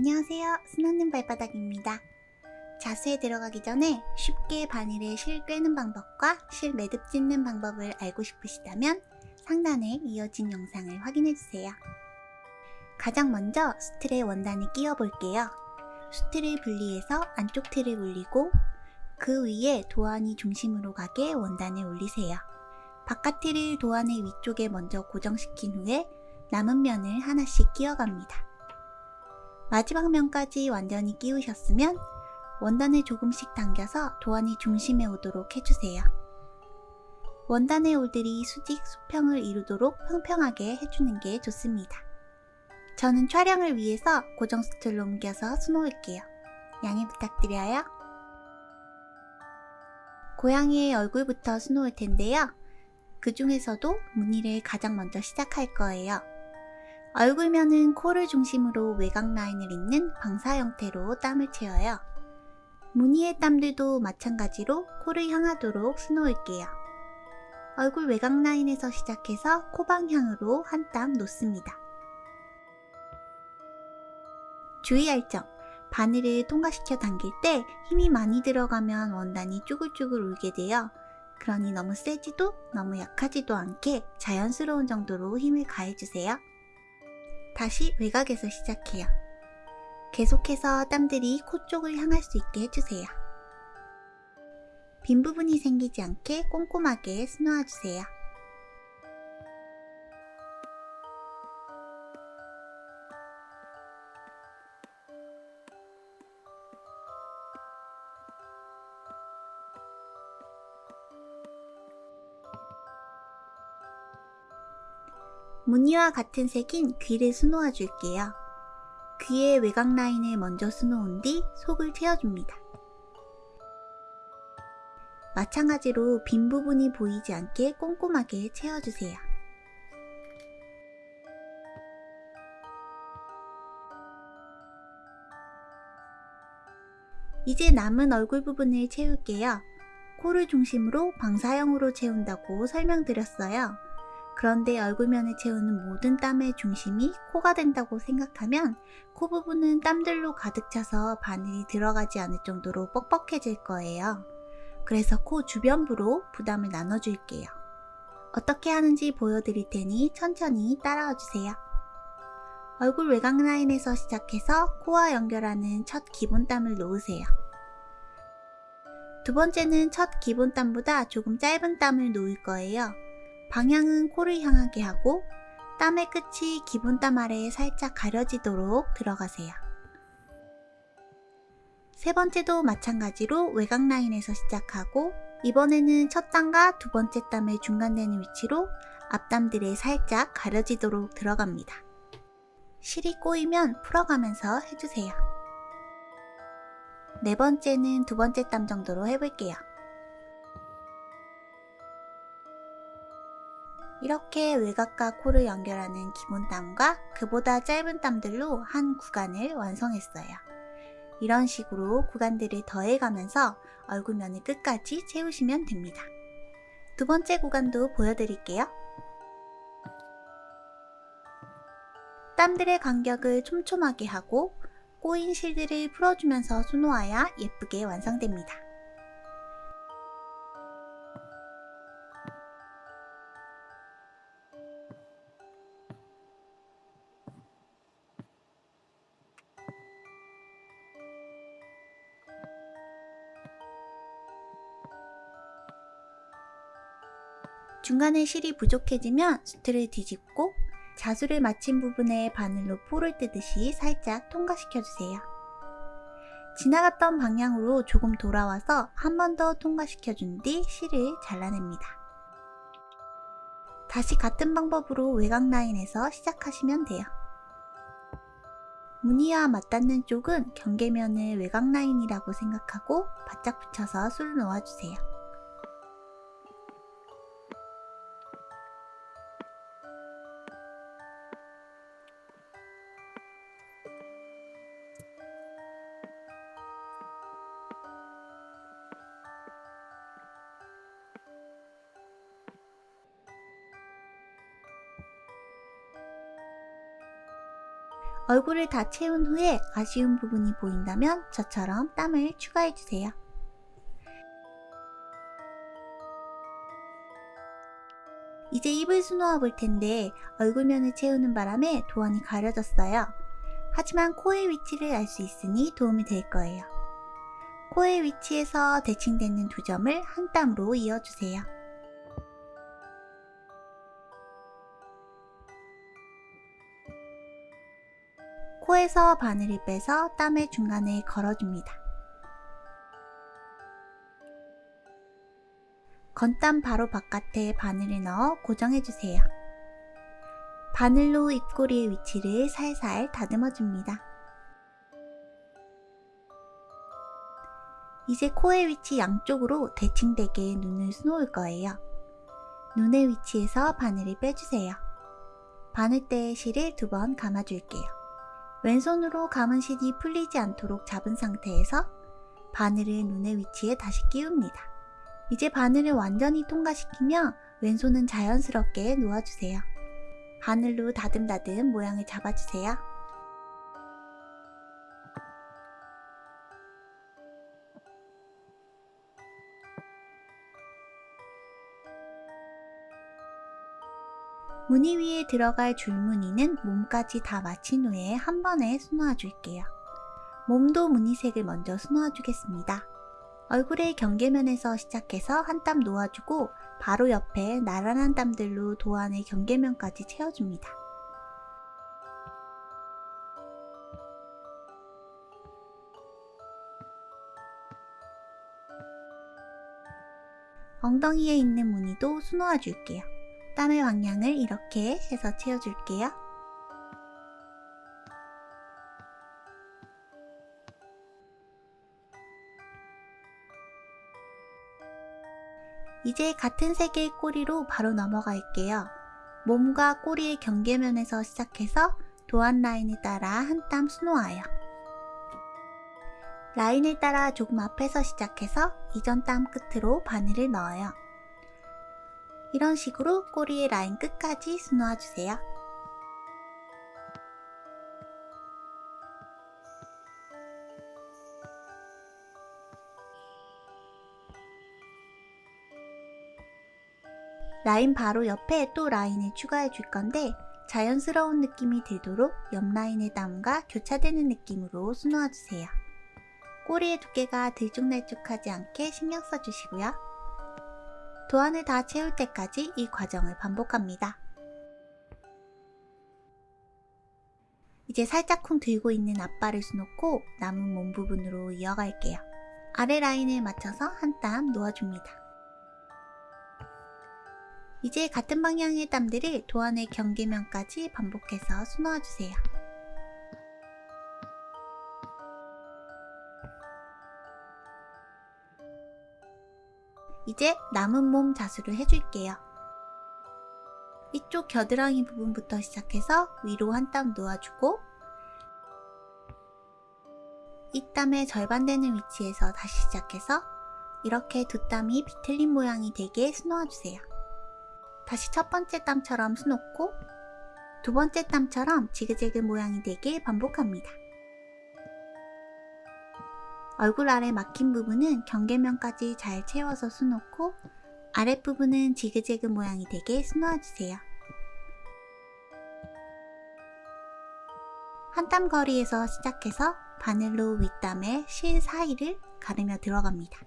안녕하세요. 스노님 발바닥입니다. 자수에 들어가기 전에 쉽게 바늘에 실 꿰는 방법과 실 매듭 짓는 방법을 알고 싶으시다면 상단에 이어진 영상을 확인해주세요. 가장 먼저 수틀에 원단을 끼워 볼게요. 수틀을 분리해서 안쪽 틀을 올리고 그 위에 도안이 중심으로 가게 원단을 올리세요. 바깥 틀을 도안의 위쪽에 먼저 고정시킨 후에 남은 면을 하나씩 끼워갑니다. 마지막 면까지 완전히 끼우셨으면 원단을 조금씩 당겨서 도안이 중심에 오도록 해주세요. 원단의 올들이 수직, 수평을 이루도록 평평하게 해주는 게 좋습니다. 저는 촬영을 위해서 고정 스툴로 옮겨서 수놓을게요. 양해 부탁드려요. 고양이의 얼굴부터 수놓을 텐데요. 그 중에서도 무늬를 가장 먼저 시작할 거예요. 얼굴면은 코를 중심으로 외곽 라인을 잇는 방사 형태로 땀을 채워요. 무늬의 땀들도 마찬가지로 코를 향하도록 수놓을게요. 얼굴 외곽 라인에서 시작해서 코 방향으로 한 땀 놓습니다. 주의할 점, 바늘을 통과시켜 당길 때 힘이 많이 들어가면 원단이 쭈글쭈글 울게 돼요. 그러니 너무 세지도 너무 약하지도 않게 자연스러운 정도로 힘을 가해주세요. 다시 외곽에서 시작해요. 계속해서 땀들이 코 쪽을 향할 수 있게 해주세요. 빈 부분이 생기지 않게 꼼꼼하게 스놓아주세요. 무늬와 같은 색인 귀를 수놓아 줄게요. 귀의 외곽 라인을 먼저 수놓은 뒤 속을 채워줍니다. 마찬가지로 빈 부분이 보이지 않게 꼼꼼하게 채워주세요. 이제 남은 얼굴 부분을 채울게요. 코를 중심으로 방사형으로 채운다고 설명드렸어요. 그런데 얼굴면에 채우는 모든 땀의 중심이 코가 된다고 생각하면 코 부분은 땀들로 가득 차서 바늘이 들어가지 않을 정도로 뻑뻑해질 거예요. 그래서 코 주변부로 부담을 나눠줄게요. 어떻게 하는지 보여드릴 테니 천천히 따라와 주세요. 얼굴 외곽 라인에서 시작해서 코와 연결하는 첫 기본 땀을 놓으세요. 두 번째는 첫 기본 땀보다 조금 짧은 땀을 놓을 거예요. 방향은 코를 향하게 하고 땀의 끝이 기본 땀 아래에 살짝 가려지도록 들어가세요. 세 번째도 마찬가지로 외곽 라인에서 시작하고 이번에는 첫 땀과 두 번째 땀의 중간되는 위치로 앞땀들에 살짝 가려지도록 들어갑니다. 실이 꼬이면 풀어가면서 해주세요. 네 번째는 두 번째 땀 정도로 해볼게요. 이렇게 외곽과 코를 연결하는 기본 땀과 그보다 짧은 땀들로 한 구간을 완성했어요. 이런 식으로 구간들을 더해가면서 얼굴면을 끝까지 채우시면 됩니다. 두 번째 구간도 보여드릴게요. 땀들의 간격을 촘촘하게 하고 꼬인 실들을 풀어주면서 수놓아야 예쁘게 완성됩니다. 중간에 실이 부족해지면 수트를 뒤집고 자수를 마친 부분에 바늘로 포를 뜨듯이 살짝 통과시켜주세요. 지나갔던 방향으로 조금 돌아와서 한 번 더 통과시켜준 뒤 실을 잘라냅니다. 다시 같은 방법으로 외곽 라인에서 시작하시면 돼요. 무늬와 맞닿는 쪽은 경계면을 외곽 라인이라고 생각하고 바짝 붙여서 술 놓아주세요. 얼굴을 다 채운 후에 아쉬운 부분이 보인다면 저처럼 땀을 추가해주세요. 이제 입을 수놓아 볼 텐데 얼굴면을 채우는 바람에 도안이 가려졌어요. 하지만 코의 위치를 알 수 있으니 도움이 될 거예요. 코의 위치에서 대칭되는 두 점을 한 땀으로 이어주세요. 코에서 바늘을 빼서 땀의 중간에 걸어줍니다. 건땀 바로 바깥에 바늘을 넣어 고정해주세요. 바늘로 입꼬리의 위치를 살살 다듬어줍니다. 이제 코의 위치 양쪽으로 대칭되게 눈을 수놓을 거예요. 눈의 위치에서 바늘을 빼주세요. 바늘대의 실을 두 번 감아줄게요. 왼손으로 감은 실이 풀리지 않도록 잡은 상태에서 바늘을 눈의 위치에 다시 끼웁니다. 이제 바늘을 완전히 통과시키며 왼손은 자연스럽게 놓아주세요. 바늘로 다듬다듬 모양을 잡아주세요. 무늬 위에 들어갈 줄무늬는 몸까지 다 마친 후에 한 번에 수놓아 줄게요. 몸도 무늬색을 먼저 수놓아 주겠습니다. 얼굴의 경계면에서 시작해서 한 땀 놓아주고 바로 옆에 나란한 땀들로 도안의 경계면까지 채워줍니다. 엉덩이에 있는 무늬도 수놓아 줄게요. 땀의 방향을 이렇게 해서 채워줄게요. 이제 같은 색의 꼬리로 바로 넘어갈게요. 몸과 꼬리의 경계면에서 시작해서 도안 라인을 따라 한 땀 수놓아요. 라인을 따라 조금 앞에서 시작해서 이전 땀 끝으로 바늘을 넣어요. 이런 식으로 꼬리의 라인 끝까지 수놓아주세요. 라인 바로 옆에 또 라인을 추가해 줄 건데 자연스러운 느낌이 들도록 옆 라인의 땀과 교차되는 느낌으로 수놓아 주세요. 꼬리의 두께가 들쭉날쭉하지 않게 신경 써주시고요. 도안을 다 채울 때까지 이 과정을 반복합니다. 이제 살짝쿵 들고 있는 앞발을 수놓고 남은 몸 부분으로 이어갈게요. 아래 라인을 맞춰서 한 땀 놓아줍니다. 이제 같은 방향의 땀들을 도안의 경계면까지 반복해서 수놓아주세요. 이제 남은 몸 자수를 해줄게요. 이쪽 겨드랑이 부분부터 시작해서 위로 한 땀 놓아주고 이 땀의 절반 되는 위치에서 다시 시작해서 이렇게 두 땀이 비틀린 모양이 되게 수놓아주세요. 다시 첫 번째 땀처럼 수놓고 두 번째 땀처럼 지그재그 모양이 되게 반복합니다. 얼굴 아래 막힌 부분은 경계면까지 잘 채워서 수놓고 아랫부분은 지그재그 모양이 되게 수놓아주세요. 한땀 거리에서 시작해서 바늘로 윗땀에 실 사이를 가르며 들어갑니다.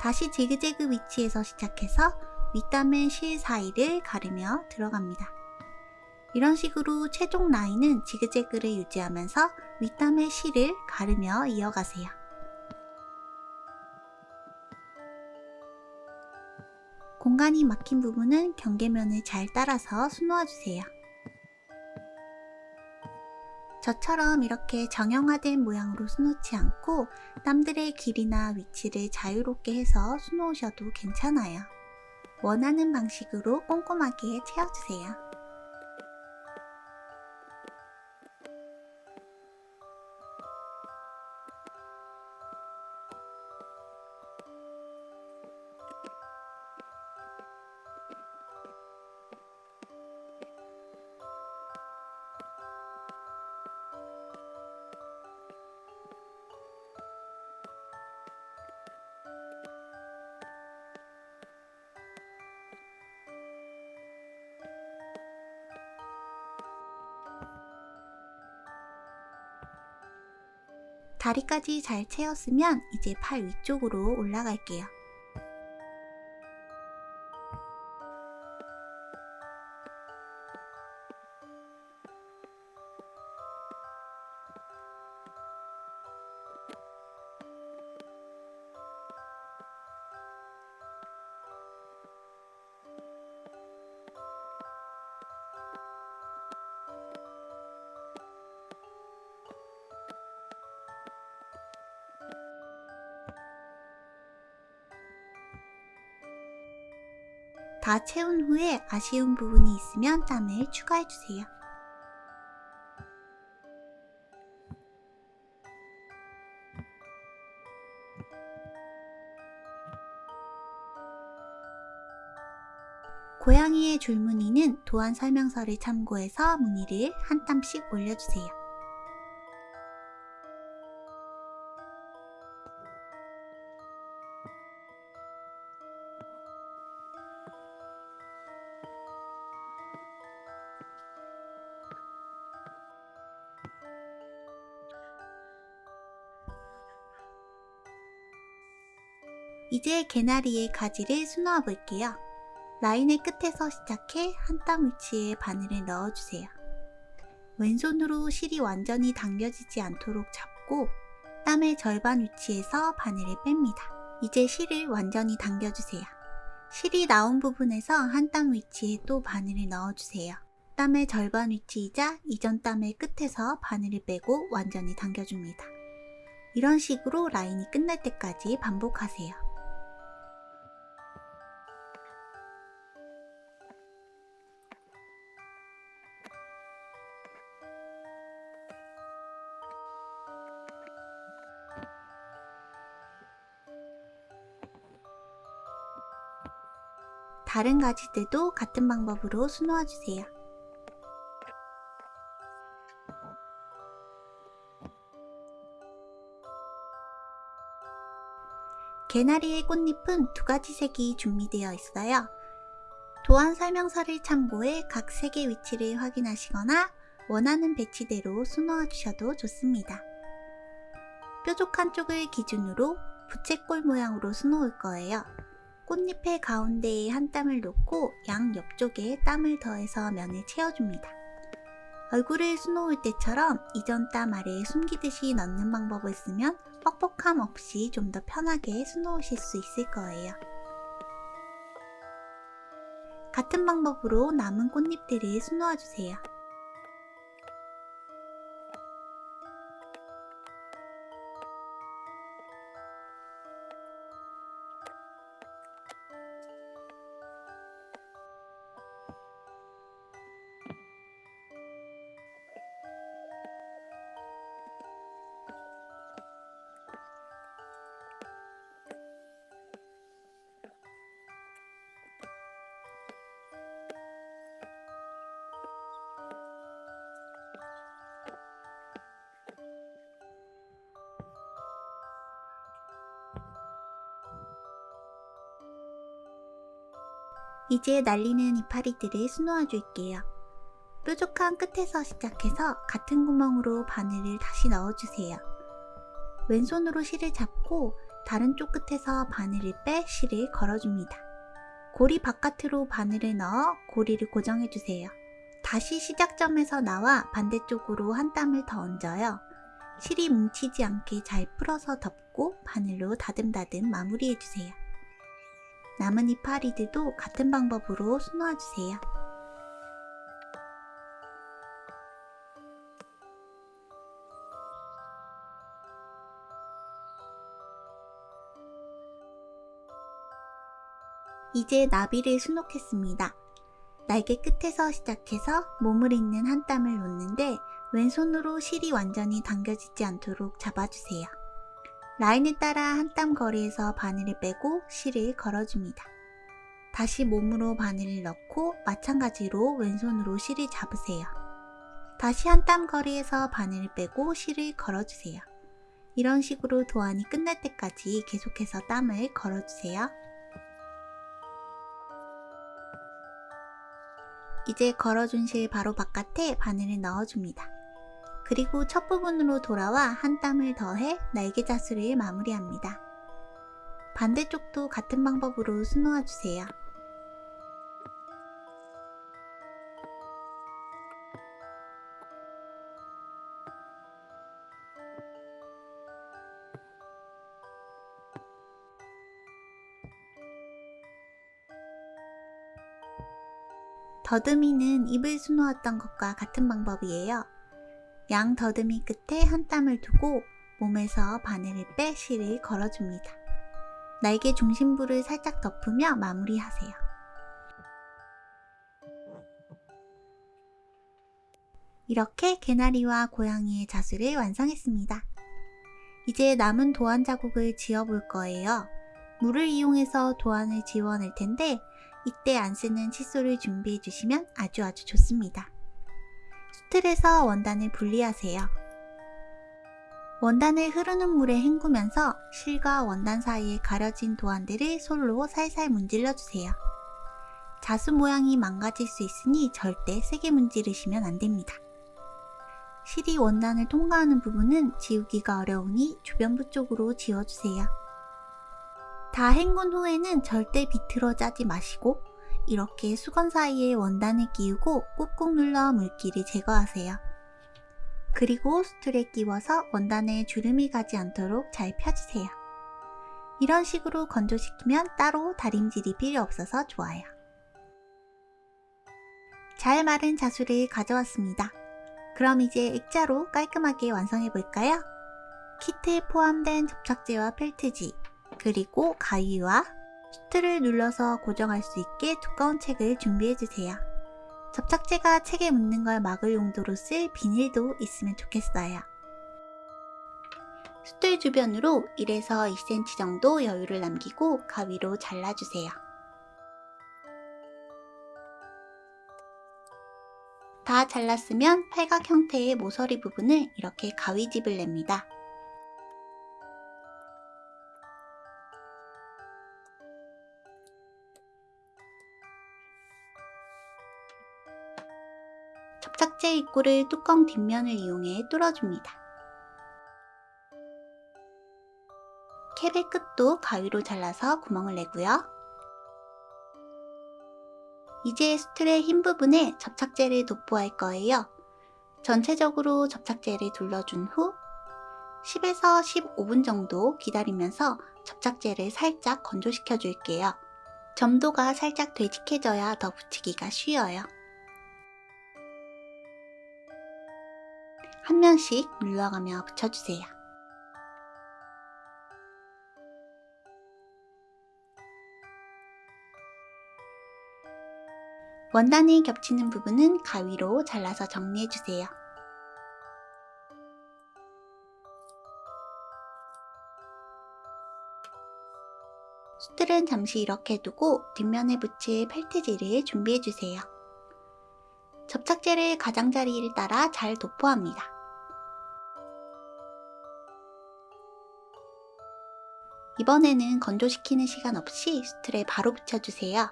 다시 지그재그 위치에서 시작해서 윗담의 실 사이를 가르며 들어갑니다. 이런 식으로 최종 라인은 지그재그를 유지하면서 윗담의 실을 가르며 이어가세요. 공간이 막힌 부분은 경계면을 잘 따라서 수놓아주세요. 저처럼 이렇게 정형화된 모양으로 수놓지 않고 땀들의 길이나 위치를 자유롭게 해서 수놓으셔도 괜찮아요. 원하는 방식으로 꼼꼼하게 채워주세요. 다리까지 잘 채웠으면 이제 팔 위쪽으로 올라갈게요. 다 채운 후에 아쉬운 부분이 있으면 땀을 추가해주세요. 고양이의 줄무늬는 도안 설명서를 참고해서 무늬를 한 땀씩 올려주세요. 이제 개나리의 가지를 수놓아 볼게요. 라인의 끝에서 시작해 한 땀 위치에 바늘을 넣어주세요. 왼손으로 실이 완전히 당겨지지 않도록 잡고 땀의 절반 위치에서 바늘을 뺍니다. 이제 실을 완전히 당겨주세요. 실이 나온 부분에서 한 땀 위치에 또 바늘을 넣어주세요. 땀의 절반 위치이자 이전 땀의 끝에서 바늘을 빼고 완전히 당겨줍니다. 이런 식으로 라인이 끝날 때까지 반복하세요. 다른 가지들도 같은 방법으로 수놓아 주세요. 개나리의 꽃잎은 두 가지 색이 준비되어 있어요. 도안 설명서를 참고해 각 색의 위치를 확인하시거나 원하는 배치대로 수놓아 주셔도 좋습니다. 뾰족한 쪽을 기준으로 부채꼴 모양으로 수놓을 거예요. 꽃잎의 가운데에 한 땀을 놓고 양 옆쪽에 땀을 더해서 면을 채워줍니다. 얼굴을 수놓을 때처럼 이전 땀 아래에 숨기듯이 넣는 방법을 쓰면 뻑뻑함 없이 좀 더 편하게 수놓으실 수 있을 거예요. 같은 방법으로 남은 꽃잎들을 수놓아주세요. 이제 날리는 이파리들을 수놓아 줄게요. 뾰족한 끝에서 시작해서 같은 구멍으로 바늘을 다시 넣어주세요. 왼손으로 실을 잡고 다른 쪽 끝에서 바늘을 빼 실을 걸어줍니다. 고리 바깥으로 바늘을 넣어 고리를 고정해주세요. 다시 시작점에서 나와 반대쪽으로 한 땀을 더 얹어요. 실이 뭉치지 않게 잘 풀어서 덮고 바늘로 다듬다듬 마무리해주세요. 남은 이파리들도 같은 방법으로 수놓아주세요. 이제 나비를 수놓겠습니다. 날개 끝에서 시작해서 몸을 잇는 한 땀을 놓는데 왼손으로 실이 완전히 당겨지지 않도록 잡아주세요. 라인을 따라 한 땀 거리에서 바늘을 빼고 실을 걸어줍니다. 다시 몸으로 바늘을 넣고 마찬가지로 왼손으로 실을 잡으세요. 다시 한 땀 거리에서 바늘을 빼고 실을 걸어주세요. 이런 식으로 도안이 끝날 때까지 계속해서 땀을 걸어주세요. 이제 걸어준 실 바로 바깥에 바늘을 넣어줍니다. 그리고 첫 부분으로 돌아와 한 땀을 더해 날개 자수를 마무리합니다. 반대쪽도 같은 방법으로 수놓아 주세요. 더듬이는 입을 수놓았던 것과 같은 방법이에요. 양 더듬이 끝에 한 땀을 두고 몸에서 바늘을 빼 실을 걸어줍니다. 날개 중심부를 살짝 덮으며 마무리하세요. 이렇게 개나리와 고양이의 자수를 완성했습니다. 이제 남은 도안 자국을 지어볼 거예요. 물을 이용해서 도안을 지워낼 텐데 이때 안 쓰는 칫솔을 준비해 주시면 아주 아주 좋습니다. 수틀에서 원단을 분리하세요. 원단을 흐르는 물에 헹구면서 실과 원단 사이에 가려진 도안들을 솔로 살살 문질러 주세요. 자수 모양이 망가질 수 있으니 절대 세게 문지르시면 안됩니다. 실이 원단을 통과하는 부분은 지우기가 어려우니 주변부 쪽으로 지워주세요. 다 헹군 후에는 절대 비틀어 짜지 마시고 이렇게 수건 사이에 원단을 끼우고 꾹꾹 눌러 물기를 제거하세요. 그리고 수틀에 끼워서 원단에 주름이 가지 않도록 잘 펴주세요. 이런 식으로 건조시키면 따로 다림질이 필요 없어서 좋아요. 잘 마른 자수를 가져왔습니다. 그럼 이제 액자로 깔끔하게 완성해 볼까요? 키트에 포함된 접착제와 펠트지, 그리고 가위와 수트를 눌러서 고정할 수 있게 두꺼운 책을 준비해주세요. 접착제가 책에 묻는 걸 막을 용도로 쓸 비닐도 있으면 좋겠어요. 수틀 주변으로 1에서 2cm 정도 여유를 남기고 가위로 잘라주세요. 다 잘랐으면 팔각 형태의 모서리 부분을 이렇게 가위집을 냅니다. 접착제 입구를 뚜껑 뒷면을 이용해 뚫어줍니다. 캡의 끝도 가위로 잘라서 구멍을 내고요. 이제 수틀의 흰 부분에 접착제를 도포할 거예요. 전체적으로 접착제를 둘러준 후 10에서 15분 정도 기다리면서 접착제를 살짝 건조시켜 줄게요. 점도가 살짝 되직해져야 더 붙이기가 쉬워요. 한 면씩 눌러가며 붙여주세요. 원단이 겹치는 부분은 가위로 잘라서 정리해주세요. 수틀은 잠시 이렇게 두고 뒷면에 붙일 펠트지를 준비해주세요. 접착제를 가장자리를 따라 잘 도포합니다. 이번에는 건조시키는 시간 없이 수틀에 바로 붙여주세요.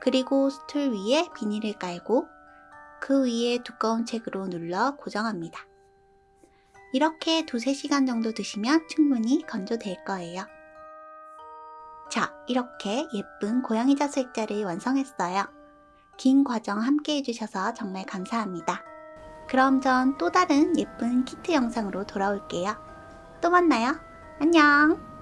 그리고 수틀 위에 비닐을 깔고 그 위에 두꺼운 책으로 눌러 고정합니다. 이렇게 두세 시간 정도 두시면 충분히 건조될 거예요. 자, 이렇게 예쁜 고양이 자수 액자를 완성했어요. 긴 과정 함께 해주셔서 정말 감사합니다. 그럼 전 또 다른 예쁜 키트 영상으로 돌아올게요. 또 만나요. 안녕!